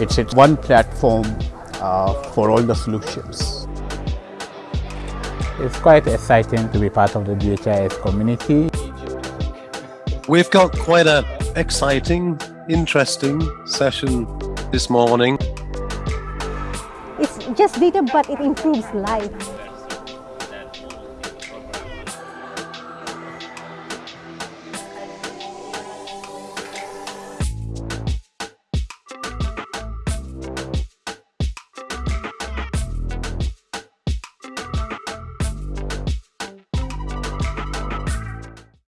It's, it's one platform uh, for all the solutions. It's quite exciting to be part of the DHIS community. We've got quite an exciting, interesting session this morning. It's just data, but it improves life.